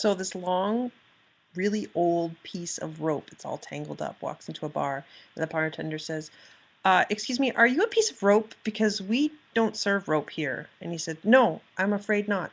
So this long, really old piece of rope, it's all tangled up, walks into a bar, and the bartender says, uh, "Excuse me, are you a piece of rope? Because we don't serve rope here." And he said, "No, I'm afraid not."